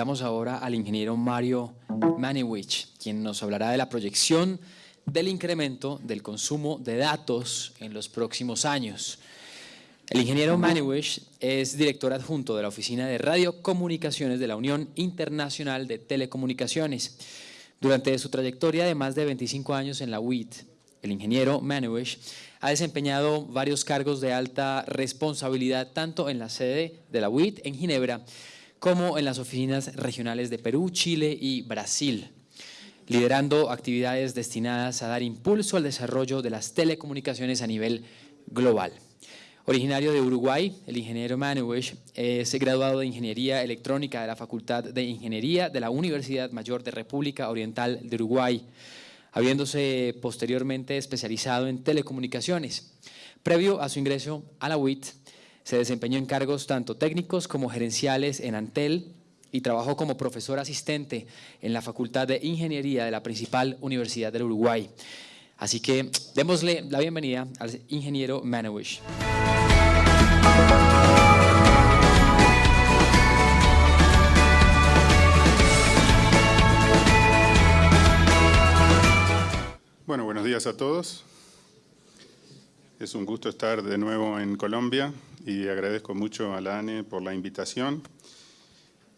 invitamos ahora al ingeniero Mario Maniwich, quien nos hablará de la proyección del incremento del consumo de datos en los próximos años. El ingeniero Maniwich es director adjunto de la Oficina de Radiocomunicaciones de la Unión Internacional de Telecomunicaciones. Durante su trayectoria de más de 25 años en la UIT, el ingeniero Maniwich ha desempeñado varios cargos de alta responsabilidad tanto en la sede de la UIT en Ginebra como en las oficinas regionales de Perú, Chile y Brasil, liderando actividades destinadas a dar impulso al desarrollo de las telecomunicaciones a nivel global. Originario de Uruguay, el ingeniero Manuish es graduado de Ingeniería Electrónica de la Facultad de Ingeniería de la Universidad Mayor de República Oriental de Uruguay, habiéndose posteriormente especializado en telecomunicaciones. Previo a su ingreso a la UIT, se desempeñó en cargos tanto técnicos como gerenciales en Antel y trabajó como profesor asistente en la Facultad de Ingeniería de la principal Universidad del Uruguay. Así que démosle la bienvenida al ingeniero Manowish. Bueno, buenos días a todos. Es un gusto estar de nuevo en Colombia y agradezco mucho a la ANE por la invitación.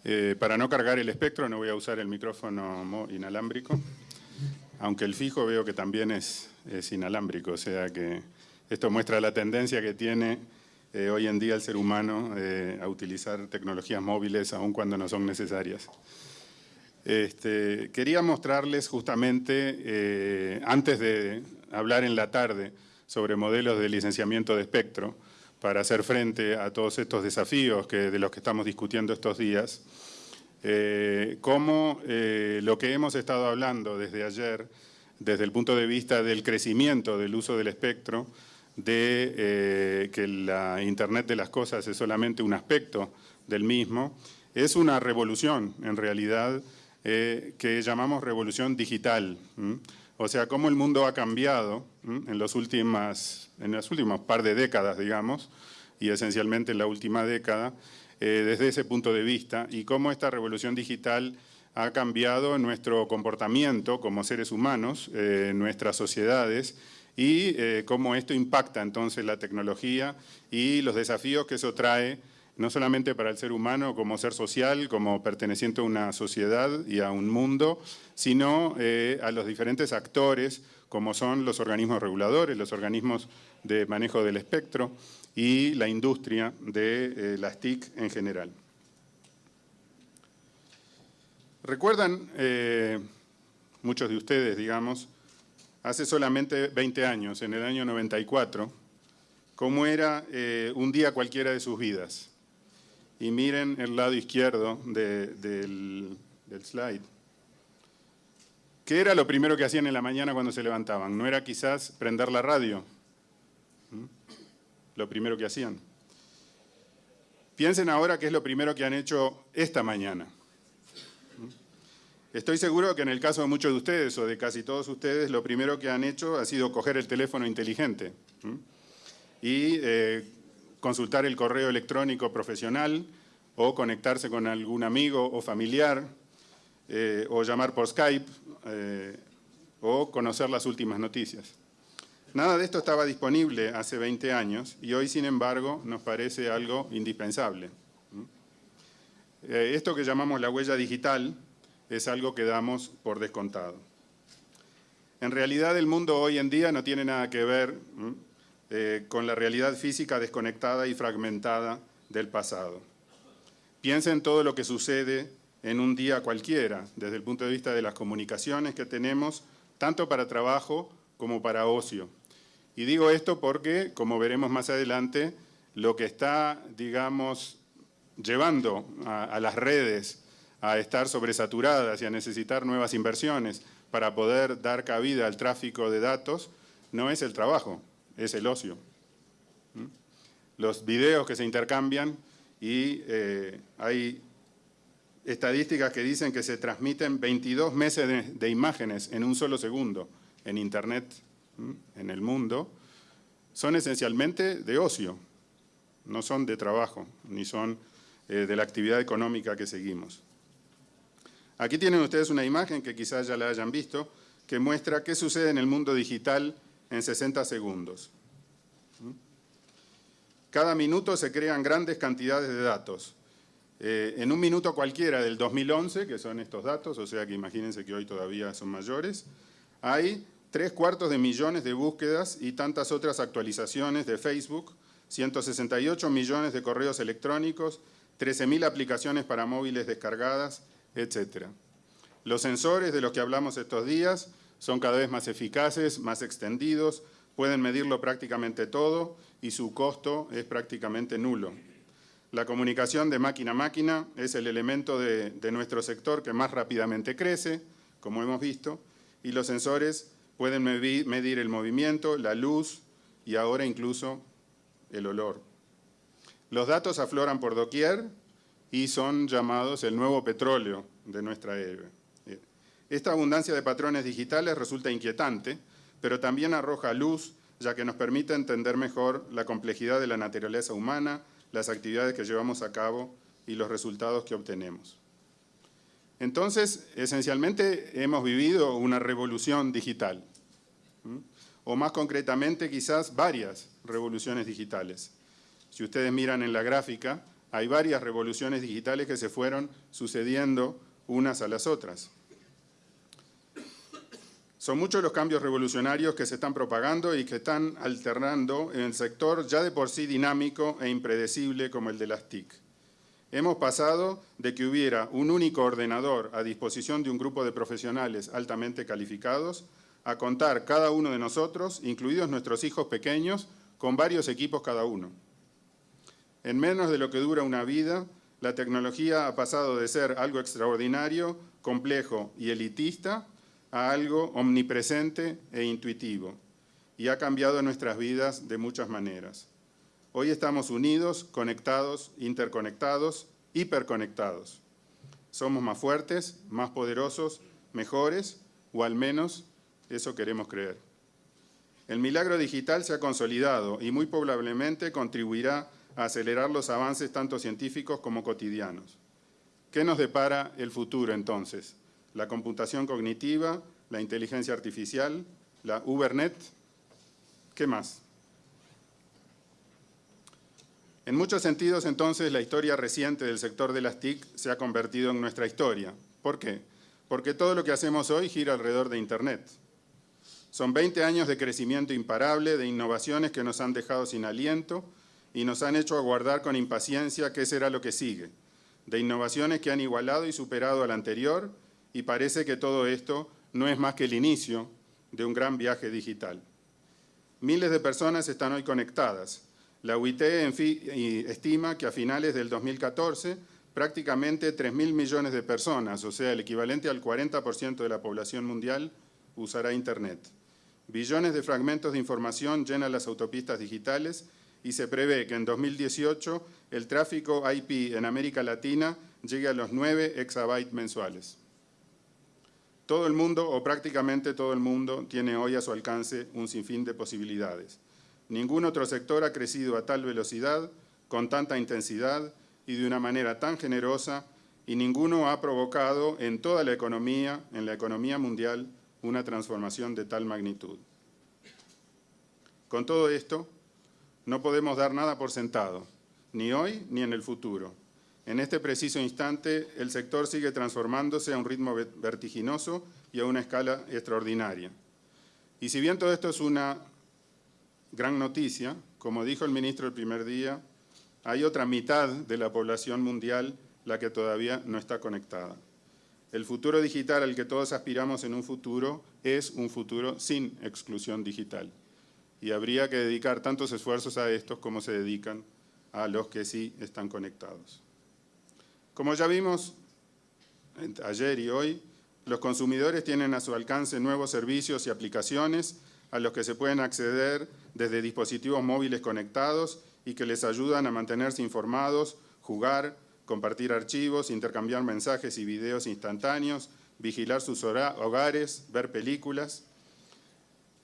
Eh, para no cargar el espectro no voy a usar el micrófono inalámbrico, aunque el fijo veo que también es, es inalámbrico, o sea que esto muestra la tendencia que tiene eh, hoy en día el ser humano eh, a utilizar tecnologías móviles aun cuando no son necesarias. Este, quería mostrarles justamente, eh, antes de hablar en la tarde sobre modelos de licenciamiento de espectro, para hacer frente a todos estos desafíos que, de los que estamos discutiendo estos días, cómo lo que hemos estado hablando desde ayer, desde el punto de vista del crecimiento del uso del espectro, de que la Internet de las cosas es solamente un aspecto del mismo, es una revolución en realidad eh, que llamamos revolución digital. O sea, cómo el mundo ha cambiado en, los últimas, en las últimas par de décadas, digamos, y esencialmente en la última década, eh, desde ese punto de vista, y cómo esta revolución digital ha cambiado nuestro comportamiento como seres humanos, eh, nuestras sociedades, y cómo esto impacta entonces la tecnología y los desafíos que eso trae no solamente para el ser humano como ser social, como perteneciente a una sociedad y a un mundo, sino eh, a los diferentes actores como son los organismos reguladores, los organismos de manejo del espectro y la industria de eh, las TIC en general. ¿Recuerdan, eh, muchos de ustedes, digamos, hace solamente 20 años, en el año 94, cómo era un día cualquiera de sus vidas? Y miren el lado izquierdo del, slide. ¿Qué era lo primero que hacían en la mañana cuando se levantaban? ¿No era quizás prender la radio? ¿Mm? Lo primero que hacían. Piensen ahora qué es lo primero que han hecho esta mañana. ¿Mm? Estoy seguro que en el caso de muchos de ustedes o de casi todos ustedes, lo primero que han hecho ha sido coger el teléfono inteligente ¿Mm? y eh, consultar el correo electrónico profesional o conectarse con algún amigo o familiar eh, o llamar por Skype eh, o conocer las últimas noticias. Nada de esto estaba disponible hace 20 años y hoy, sin embargo, nos parece algo indispensable. Eh, esto que llamamos la huella digital es algo que damos por descontado. En realidad, el mundo hoy en día no tiene nada que ver eh, con la realidad física desconectada y fragmentada del pasado. Piensa en todo lo que sucede en un día cualquiera, desde el punto de vista de las comunicaciones que tenemos, tanto para trabajo como para ocio. Y digo esto porque, como veremos más adelante, lo que está, digamos, llevando a, a las redes a estar sobresaturadas y a necesitar nuevas inversiones para poder dar cabida al tráfico de datos, no es el trabajo, es el ocio. Los videos que se intercambian y eh, hay estadísticas que dicen que se transmiten 22 meses de, imágenes en un solo segundo en Internet, en el mundo, son esencialmente de ocio, no son de trabajo, ni son eh, de la actividad económica que seguimos. Aquí tienen ustedes una imagen que quizás ya la hayan visto, que muestra qué sucede en el mundo digital en 60 segundos. Cada minuto se crean grandes cantidades de datos. Eh, en un minuto cualquiera del 2011, que son estos datos, o sea que imagínense que hoy todavía son mayores, hay tres cuartos de millones de búsquedas y tantas otras actualizaciones de Facebook, 168 millones de correos electrónicos, 13.000 aplicaciones para móviles descargadas, etc. Los sensores de los que hablamos estos días son cada vez más eficaces, más extendidos, pueden medirlo prácticamente todo y su costo es prácticamente nulo. La comunicación de máquina a máquina es el elemento de, nuestro sector que más rápidamente crece, como hemos visto, y los sensores pueden medir el movimiento, la luz y ahora incluso el olor. Los datos afloran por doquier y son llamados el nuevo petróleo de nuestra era. Esta abundancia de patrones digitales resulta inquietante, pero también arroja luz, ya que nos permite entender mejor la complejidad de la naturaleza humana, las actividades que llevamos a cabo y los resultados que obtenemos. Entonces, esencialmente hemos vivido una revolución digital, o más concretamente quizás varias revoluciones digitales. Si ustedes miran en la gráfica, hay varias revoluciones digitales que se fueron sucediendo unas a las otras. Son muchos los cambios revolucionarios que se están propagando y que están alternando en el sector ya de por sí dinámico e impredecible como el de las TIC. Hemos pasado de que hubiera un único ordenador a disposición de un grupo de profesionales altamente calificados a contar cada uno de nosotros, incluidos nuestros hijos pequeños, con varios equipos cada uno. En menos de lo que dura una vida, la tecnología ha pasado de ser algo extraordinario, complejo y elitista a algo omnipresente e intuitivo y ha cambiado nuestras vidas de muchas maneras. Hoy estamos unidos, conectados, interconectados, hiperconectados. Somos más fuertes, más poderosos, mejores, o al menos eso queremos creer. El milagro digital se ha consolidado y muy probablemente contribuirá a acelerar los avances tanto científicos como cotidianos. ¿Qué nos depara el futuro entonces? La computación cognitiva, la inteligencia artificial, la Ubernet. ¿Qué más? En muchos sentidos, entonces, la historia reciente del sector de las TIC se ha convertido en nuestra historia. ¿Por qué? Porque todo lo que hacemos hoy gira alrededor de Internet. Son 20 años de crecimiento imparable, de innovaciones que nos han dejado sin aliento y nos han hecho aguardar con impaciencia qué será lo que sigue, de innovaciones que han igualado y superado al anterior y parece que todo esto no es más que el inicio de un gran viaje digital. Miles de personas están hoy conectadas. La UIT estima que a finales del 2014 prácticamente 3.000 millones de personas, o sea, el equivalente al 40% de la población mundial, usará Internet. Billones de fragmentos de información llenan las autopistas digitales y se prevé que en 2018 el tráfico IP en América Latina llegue a los 9 exabytes mensuales. Todo el mundo, o prácticamente todo el mundo, tiene hoy a su alcance un sinfín de posibilidades. Ningún otro sector ha crecido a tal velocidad, con tanta intensidad y de una manera tan generosa, y ninguno ha provocado en toda la economía, en la economía mundial, una transformación de tal magnitud. Con todo esto, no podemos dar nada por sentado, ni hoy ni en el futuro. En este preciso instante, el sector sigue transformándose a un ritmo vertiginoso y a una escala extraordinaria. Y si bien todo esto es una gran noticia, como dijo el ministro el primer día, hay otra mitad de la población mundial la que todavía no está conectada. El futuro digital al que todos aspiramos en un futuro es un futuro sin exclusión digital. Y habría que dedicar tantos esfuerzos a estos como se dedican a los que sí están conectados. Como ya vimos ayer y hoy, los consumidores tienen a su alcance nuevos servicios y aplicaciones a los que se pueden acceder desde dispositivos móviles conectados y que les ayudan a mantenerse informados, jugar, compartir archivos, intercambiar mensajes y videos instantáneos, vigilar sus hogares, ver películas.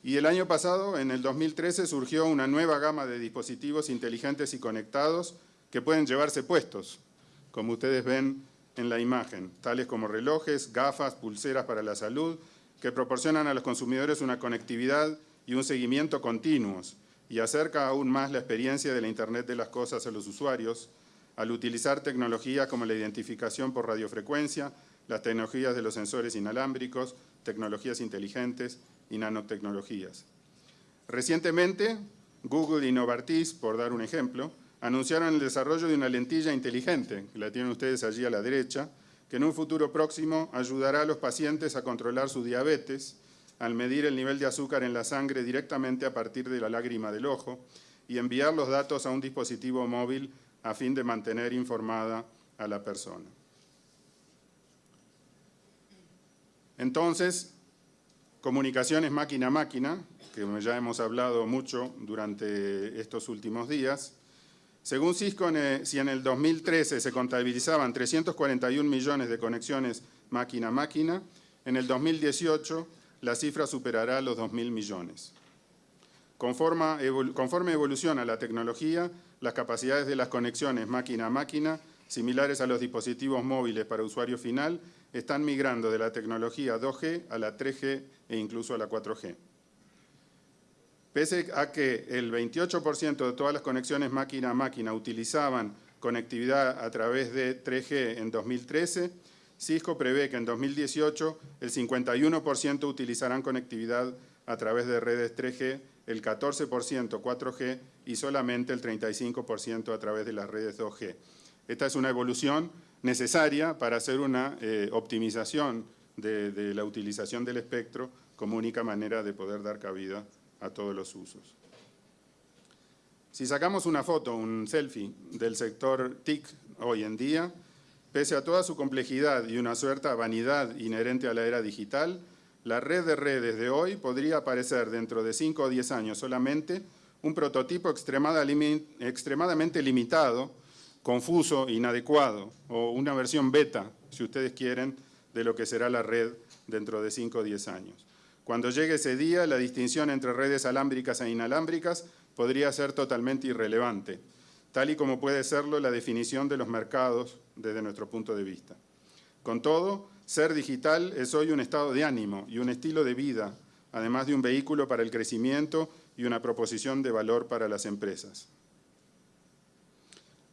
Y el año pasado, en el 2013, surgió una nueva gama de dispositivos inteligentes y conectados que pueden llevarse puestos, como ustedes ven en la imagen, tales como relojes, gafas, pulseras para la salud, que proporcionan a los consumidores una conectividad y un seguimiento continuos y acerca aún más la experiencia de la Internet de las cosas a los usuarios al utilizar tecnologías como la identificación por radiofrecuencia, las tecnologías de los sensores inalámbricos, tecnologías inteligentes y nanotecnologías. Recientemente, Google y Novartis, por dar un ejemplo, anunciaron el desarrollo de una lentilla inteligente, que la tienen ustedes allí a la derecha, que en un futuro próximo ayudará a los pacientes a controlar su diabetes al medir el nivel de azúcar en la sangre directamente a partir de la lágrima del ojo y enviar los datos a un dispositivo móvil a fin de mantener informada a la persona. Entonces, comunicaciones máquina-máquina, que ya hemos hablado mucho durante estos últimos días, según Cisco, si en el 2013 se contabilizaban 341 millones de conexiones máquina-máquina, en el 2018 la cifra superará los 2.000 millones. Conforme, evoluciona la tecnología, las capacidades de las conexiones máquina-máquina, similares a los dispositivos móviles para usuario final, están migrando de la tecnología 2G a la 3G e incluso a la 4G. Pese a que el 28% de todas las conexiones máquina a máquina utilizaban conectividad a través de 3G en 2013, Cisco prevé que en 2018 el 51% utilizarán conectividad a través de redes 3G, el 14% 4G y solamente el 35% a través de las redes 2G. Esta es una evolución necesaria para hacer una eh, optimización de, de la utilización del espectro como única manera de poder dar cabida a todos los usos. Si sacamos una foto, un selfie del sector TIC hoy en día, pese a toda su complejidad y una cierta vanidad inherente a la era digital, la red de redes de hoy podría parecer dentro de 5 o 10 años solamente un prototipo extremadamente limitado, confuso, inadecuado, o una versión beta, si ustedes quieren, de lo que será la red dentro de 5 o 10 años. Cuando llegue ese día, la distinción entre redes alámbricas e inalámbricas podría ser totalmente irrelevante, tal y como puede serlo la definición de los mercados desde nuestro punto de vista. Con todo, ser digital es hoy un estado de ánimo y un estilo de vida, además de un vehículo para el crecimiento y una proposición de valor para las empresas.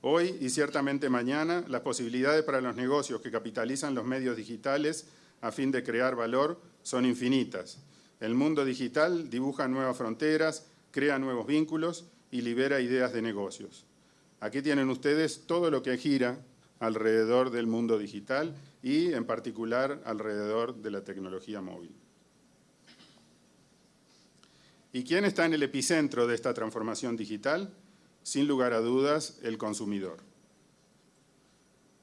Hoy y ciertamente mañana, las posibilidades para los negocios que capitalizan los medios digitales a fin de crear valor son infinitas. El mundo digital dibuja nuevas fronteras, crea nuevos vínculos y libera ideas de negocios. Aquí tienen ustedes todo lo que gira alrededor del mundo digital y en particular alrededor de la tecnología móvil. ¿Y quién está en el epicentro de esta transformación digital? Sin lugar a dudas, el consumidor.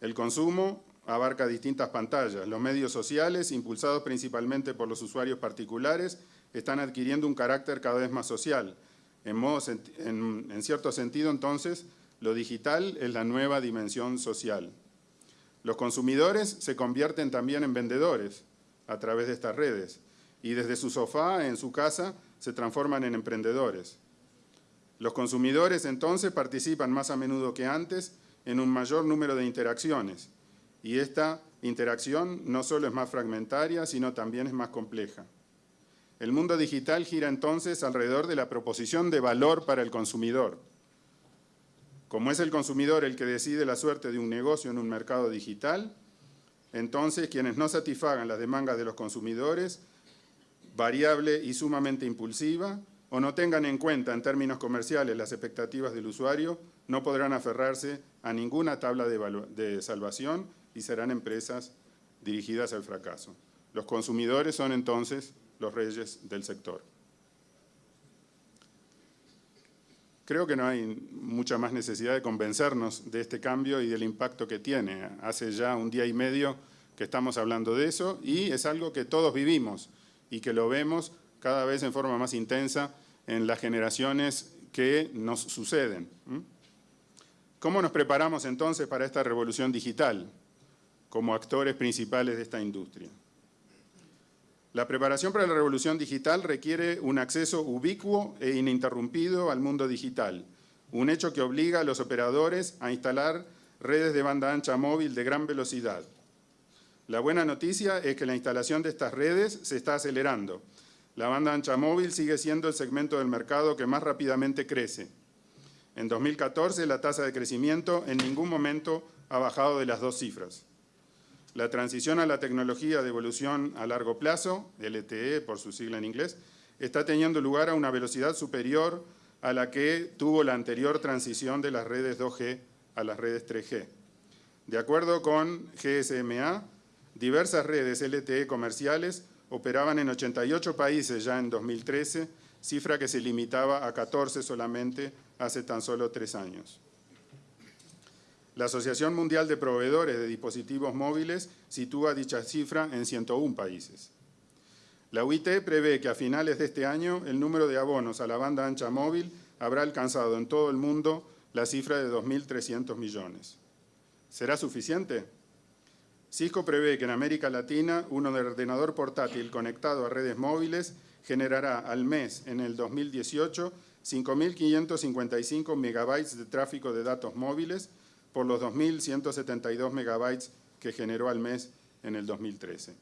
El consumo abarca distintas pantallas. Los medios sociales, impulsados principalmente por los usuarios particulares, están adquiriendo un carácter cada vez más social. En, cierto sentido, entonces, lo digital es la nueva dimensión social. Los consumidores se convierten también en vendedores a través de estas redes y desde su sofá, en su casa, se transforman en emprendedores. Los consumidores entonces participan más a menudo que antes en un mayor número de interacciones, y esta interacción no solo es más fragmentaria, sino también es más compleja. El mundo digital gira entonces alrededor de la proposición de valor para el consumidor. Como es el consumidor el que decide la suerte de un negocio en un mercado digital, entonces quienes no satisfagan las demandas de los consumidores, variable y sumamente impulsiva, o no tengan en cuenta en términos comerciales las expectativas del usuario, no podrán aferrarse a ninguna tabla de, salvación y serán empresas dirigidas al fracaso. Los consumidores son entonces los reyes del sector. Creo que no hay mucha más necesidad de convencernos de este cambio y del impacto que tiene. Hace ya un día y medio que estamos hablando de eso y es algo que todos vivimos y que lo vemos cada vez en forma más intensa en las generaciones que nos suceden. ¿Cómo nos preparamos entonces para esta revolución digital? Como actores principales de esta industria. La preparación para la revolución digital requiere un acceso ubicuo e ininterrumpido al mundo digital, un hecho que obliga a los operadores a instalar redes de banda ancha móvil de gran velocidad. La buena noticia es que la instalación de estas redes se está acelerando. La banda ancha móvil sigue siendo el segmento del mercado que más rápidamente crece. En 2014 la tasa de crecimiento en ningún momento ha bajado de las dos cifras. La transición a la tecnología de evolución a largo plazo, LTE por su sigla en inglés, está teniendo lugar a una velocidad superior a la que tuvo la anterior transición de las redes 2G a las redes 3G. De acuerdo con GSMA, diversas redes LTE comerciales operaban en 88 países ya en 2013, cifra que se limitaba a 14 solamente hace tan solo tres años. La Asociación Mundial de Proveedores de Dispositivos Móviles sitúa dicha cifra en 101 países. La UIT prevé que a finales de este año el número de abonos a la banda ancha móvil habrá alcanzado en todo el mundo la cifra de 2.300 millones. ¿Será suficiente? Cisco prevé que en América Latina un ordenador portátil conectado a redes móviles generará al mes en el 2018 5.555 megabytes de tráfico de datos móviles por los 2.172 megabytes que generó al mes en el 2013.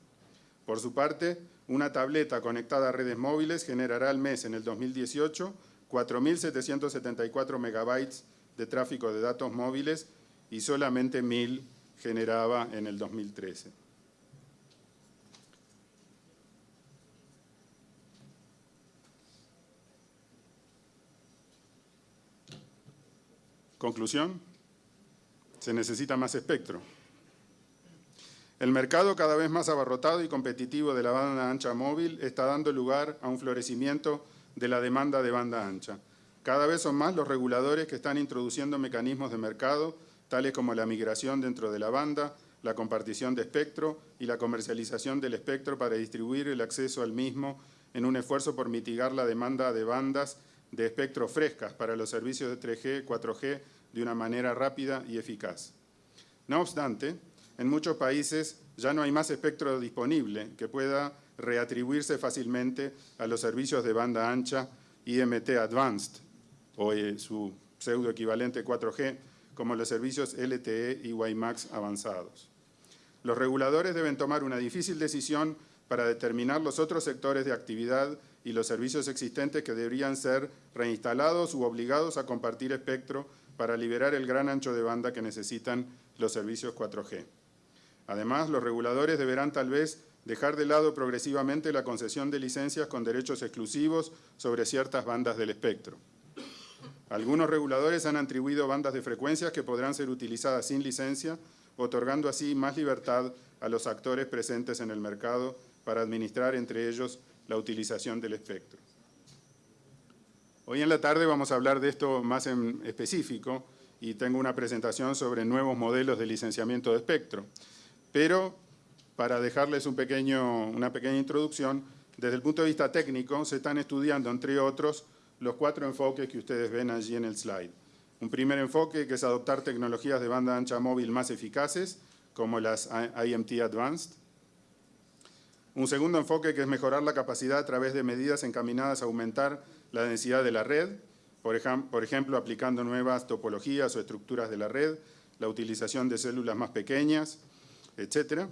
Por su parte, una tableta conectada a redes móviles generará al mes en el 2018 4.774 megabytes de tráfico de datos móviles y solamente 1.000 generaba en el 2013. Conclusión, se necesita más espectro. El mercado cada vez más abarrotado y competitivo de la banda ancha móvil está dando lugar a un florecimiento de la demanda de banda ancha. Cada vez son más los reguladores que están introduciendo mecanismos de mercado, tales como la migración dentro de la banda, la compartición de espectro y la comercialización del espectro para distribuir el acceso al mismo en un esfuerzo por mitigar la demanda de bandas de espectro frescas para los servicios de 3G, 4G de una manera rápida y eficaz. No obstante, en muchos países ya no hay más espectro disponible que pueda reatribuirse fácilmente a los servicios de banda ancha IMT Advanced, o eh, su pseudo equivalente 4G, como los servicios LTE y WiMAX avanzados. Los reguladores deben tomar una difícil decisión para determinar los otros sectores de actividad y los servicios existentes que deberían ser reinstalados u obligados a compartir espectro para liberar el gran ancho de banda que necesitan los servicios 4G. Además, los reguladores deberán tal vez dejar de lado progresivamente la concesión de licencias con derechos exclusivos sobre ciertas bandas del espectro. Algunos reguladores han atribuido bandas de frecuencias que podrán ser utilizadas sin licencia, otorgando así más libertad a los actores presentes en el mercado para administrar entre ellos la utilización del espectro. Hoy en la tarde vamos a hablar de esto más en específico y tengo una presentación sobre nuevos modelos de licenciamiento de espectro. Pero para dejarles una pequeña introducción, desde el punto de vista técnico se están estudiando, entre otros, los cuatro enfoques que ustedes ven allí en el slide. Un primer enfoque que es adoptar tecnologías de banda ancha móvil más eficaces, como las IMT Advanced. Un segundo enfoque que es mejorar la capacidad a través de medidas encaminadas a aumentar la densidad de la red, por, ejemplo, aplicando nuevas topologías o estructuras de la red, la utilización de células más pequeñas, etc.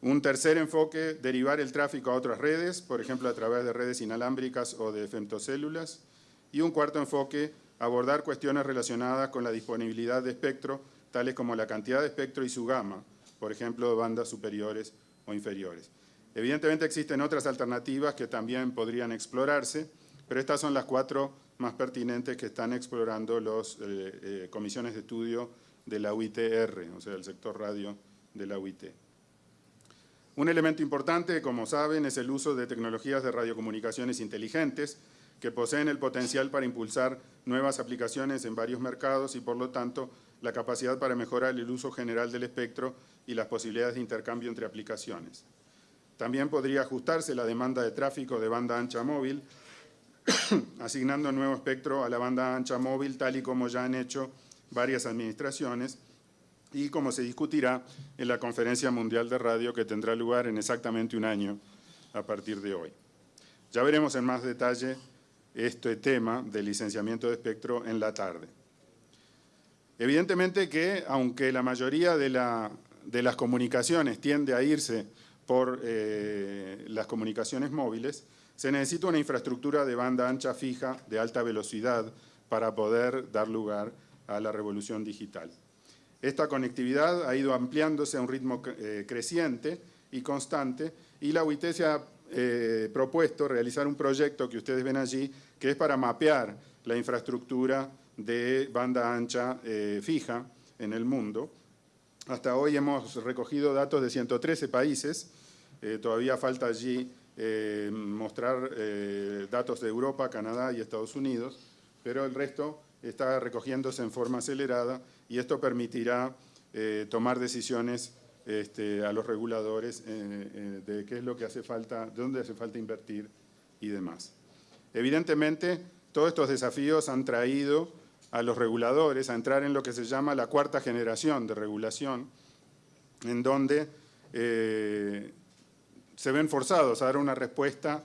Un tercer enfoque, derivar el tráfico a otras redes, por ejemplo, a través de redes inalámbricas o de femtocélulas. Y un cuarto enfoque, abordar cuestiones relacionadas con la disponibilidad de espectro, tales como la cantidad de espectro y su gama, por ejemplo, bandas superiores o inferiores. Evidentemente existen otras alternativas que también podrían explorarse, pero estas son las cuatro más pertinentes que están explorando las eh, eh, comisiones de estudio de la UITR, o sea, el sector radio de la UIT. Un elemento importante, como saben, es el uso de tecnologías de radiocomunicaciones inteligentes, que poseen el potencial para impulsar nuevas aplicaciones en varios mercados y, por lo tanto, la capacidad para mejorar el uso general del espectro y las posibilidades de intercambio entre aplicaciones. También podría ajustarse la demanda de tráfico de banda ancha móvil, asignando nuevo espectro a la banda ancha móvil, tal y como ya han hecho varias administraciones, y como se discutirá en la Conferencia Mundial de Radio que tendrá lugar en exactamente un año a partir de hoy. Ya veremos en más detalle este tema del licenciamiento de espectro en la tarde. Evidentemente que, aunque la mayoría de, las comunicaciones tiende a irse por eh, las comunicaciones móviles, se necesita una infraestructura de banda ancha fija de alta velocidad para poder dar lugar a la revolución digital. Esta conectividad ha ido ampliándose a un ritmo eh, creciente y constante y la UIT se ha eh, propuesto realizar un proyecto que ustedes ven allí que es para mapear la infraestructura de banda ancha eh, fija en el mundo. Hasta hoy hemos recogido datos de 113 países, todavía falta allí mostrar datos de Europa, Canadá y Estados Unidos, pero el resto está recogiéndose en forma acelerada y esto permitirá eh, tomar decisiones este, a los reguladores eh, eh, de qué es lo que hace falta, dónde hace falta invertir y demás. Evidentemente, todos estos desafíos han traído a los reguladores a entrar en lo que se llama la cuarta generación de regulación, en donde se ven forzados a dar una respuesta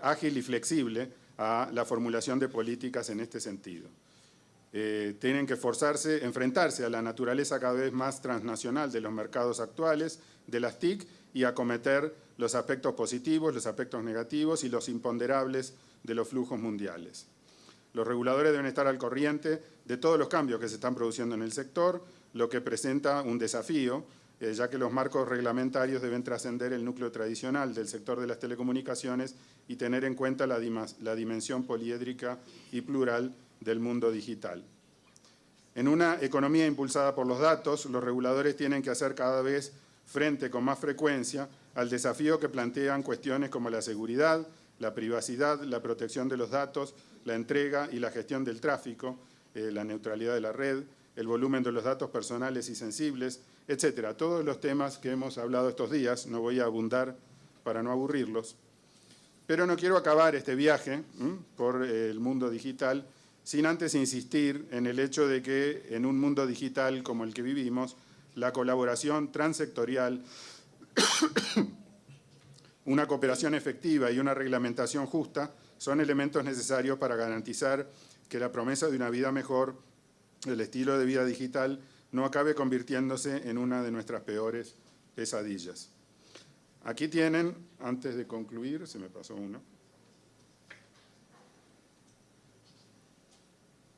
ágil y flexible a la formulación de políticas en este sentido. Eh, tienen que forzarse, enfrentarse a la naturaleza cada vez más transnacional de los mercados actuales, de las TIC, y acometer los aspectos positivos, los aspectos negativos y los imponderables de los flujos mundiales. Los reguladores deben estar al corriente de todos los cambios que se están produciendo en el sector, lo que presenta un desafío, eh, ya que los marcos reglamentarios deben trascender el núcleo tradicional del sector de las telecomunicaciones y tener en cuenta la, dimensión poliédrica y plural del mundo digital. En una economía impulsada por los datos, los reguladores tienen que hacer cada vez frente con más frecuencia al desafío que plantean cuestiones como la seguridad, la privacidad, la protección de los datos, la entrega y la gestión del tráfico, eh, la neutralidad de la red, el volumen de los datos personales y sensibles, etcétera. Todos los temas que hemos hablado estos días, no voy a abundar para no aburrirlos, pero no quiero acabar este viaje por el mundo digital sin antes insistir en el hecho de que en un mundo digital como el que vivimos, la colaboración transsectorial, una cooperación efectiva y una reglamentación justa son elementos necesarios para garantizar que la promesa de una vida mejor, el estilo de vida digital, no acabe convirtiéndose en una de nuestras peores pesadillas. Aquí tienen, antes de concluir, se me pasó uno,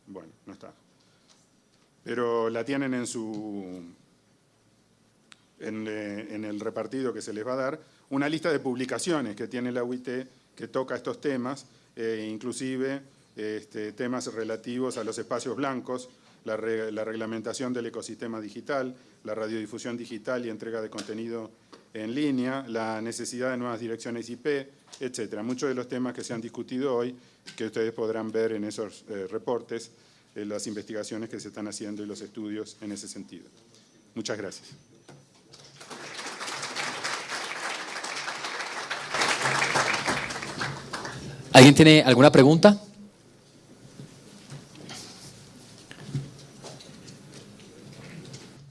Bueno, no está. Pero la tienen en su en, eh, el repartido que se les va a dar, una lista de publicaciones que tiene la UIT que toca estos temas, eh, inclusive este, temas relativos a los espacios blancos, la, la, reglamentación del ecosistema digital, la radiodifusión digital y entrega de contenido en línea, la necesidad de nuevas direcciones IP, etcétera. Muchos de los temas que se han discutido hoy, que ustedes podrán ver en esos eh, reportes, eh, las investigaciones que se están haciendo y los estudios en ese sentido. Muchas gracias. ¿Alguien tiene alguna pregunta?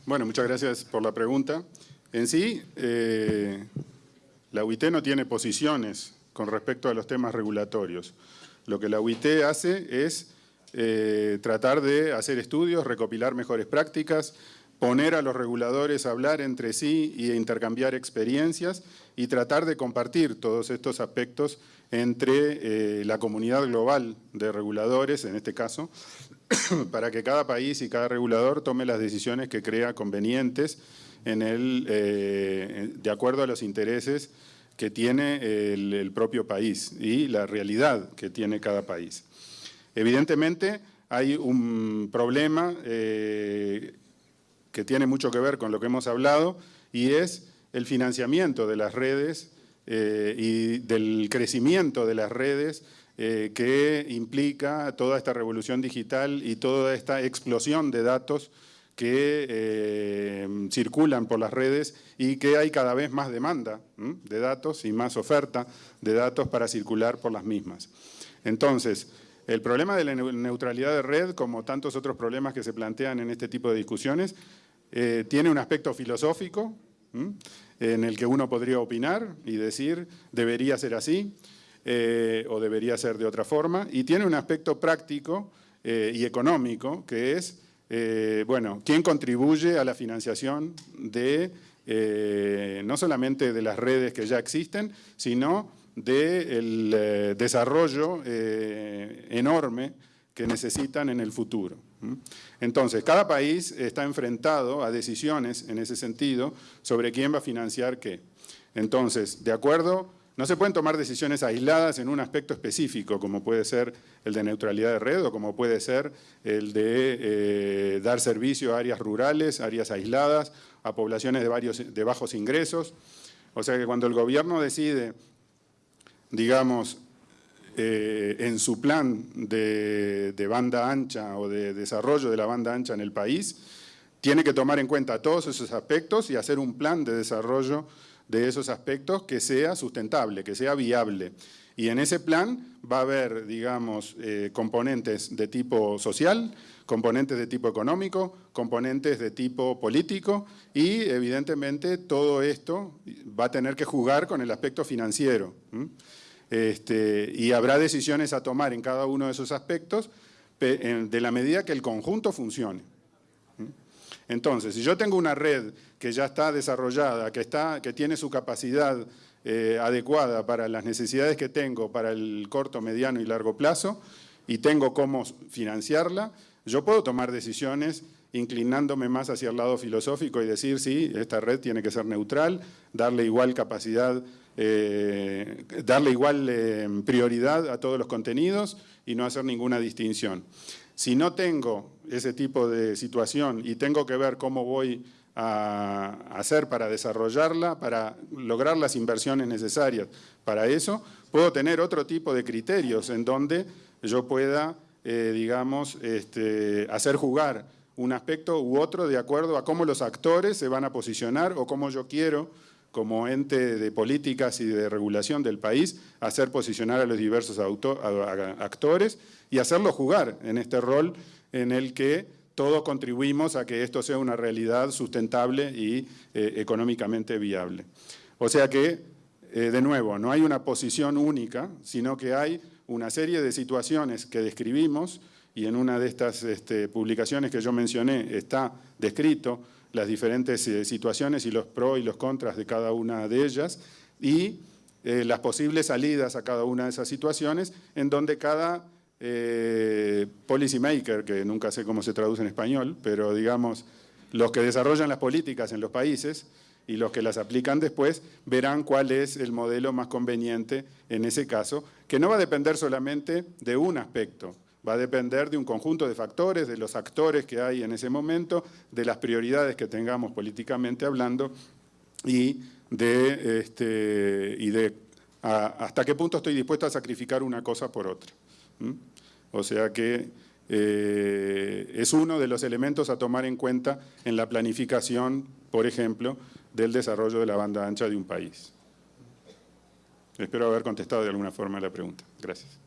Bueno, muchas gracias por la pregunta. En sí, eh, la UIT no tiene posiciones con respecto a los temas regulatorios. Lo que la UIT hace es eh, tratar de hacer estudios, recopilar mejores prácticas, poner a los reguladores a hablar entre sí y intercambiar experiencias y tratar de compartir todos estos aspectos entre eh, la comunidad global de reguladores, en este caso, para que cada país y cada regulador tome las decisiones que crea convenientes en el, eh, de acuerdo a los intereses que tiene el, propio país y la realidad que tiene cada país. Evidentemente hay un problema eh, que tiene mucho que ver con lo que hemos hablado y es el financiamiento de las redes eh, y del crecimiento de las redes que implica toda esta revolución digital y toda esta explosión de datos que eh, circulan por las redes y que hay cada vez más demanda de datos y más oferta de datos para circular por las mismas. Entonces, el problema de la neutralidad de red, como tantos otros problemas que se plantean en este tipo de discusiones, eh, tiene un aspecto filosófico en el que uno podría opinar y decir debería ser así eh, o debería ser de otra forma, y tiene un aspecto práctico y económico que es eh, bueno, quién contribuye a la financiación de eh, no solamente de las redes que ya existen, sino del eh, desarrollo enorme que necesitan en el futuro. Entonces, cada país está enfrentado a decisiones en ese sentido sobre quién va a financiar qué. Entonces, de acuerdo no se pueden tomar decisiones aisladas en un aspecto específico, como puede ser el de neutralidad de red o como puede ser el de eh, dar servicio a áreas rurales, áreas aisladas, a poblaciones de, varios, de bajos ingresos. O sea que cuando el gobierno decide, digamos, eh, en su plan de, de banda ancha o de desarrollo de la banda ancha en el país, tiene que tomar en cuenta todos esos aspectos y hacer un plan de desarrollo de esos aspectos que sea sustentable, que sea viable. Y en ese plan va a haber, digamos, eh, componentes de tipo social, componentes de tipo económico, componentes de tipo político y, evidentemente, todo esto va a tener que jugar con el aspecto financiero. Este, y habrá decisiones a tomar en cada uno de esos aspectos de la medida que el conjunto funcione. Entonces, si yo tengo una red que ya está desarrollada, que, está, que tiene su capacidad eh, adecuada para las necesidades que tengo para el corto, mediano y largo plazo, y tengo cómo financiarla, yo puedo tomar decisiones inclinándome más hacia el lado filosófico y decir, sí, esta red tiene que ser neutral, darle igual capacidad, eh, darle igual eh, prioridad a todos los contenidos y no hacer ninguna distinción. Si no tengo ese tipo de situación y tengo que ver cómo voy a hacer para desarrollarla, para lograr las inversiones necesarias para eso, puedo tener otro tipo de criterios en donde yo pueda, eh, digamos, este, hacer jugar un aspecto u otro de acuerdo a cómo los actores se van a posicionar o cómo yo quiero como ente de políticas y de regulación del país, hacer posicionar a los diversos actores y hacerlo jugar en este rol en el que todos contribuimos a que esto sea una realidad sustentable y eh, económicamente viable. O sea que, eh, de nuevo, no hay una posición única, sino que hay una serie de situaciones que describimos y en una de estas este, publicaciones que yo mencioné está descrito las diferentes eh, situaciones y los pros y los contras de cada una de ellas y las posibles salidas a cada una de esas situaciones en donde cada eh, policy maker, que nunca sé cómo se traduce en español, pero digamos los que desarrollan las políticas en los países y los que las aplican después verán cuál es el modelo más conveniente en ese caso, que no va a depender solamente de un aspecto, Va a depender de un conjunto de factores, de los actores que hay en ese momento, de las prioridades que tengamos políticamente hablando y de, este, y de hasta qué punto estoy dispuesto a sacrificar una cosa por otra. O sea que eh, es uno de los elementos a tomar en cuenta en la planificación, por ejemplo, del desarrollo de la banda ancha de un país. Espero haber contestado de alguna forma la pregunta. Gracias.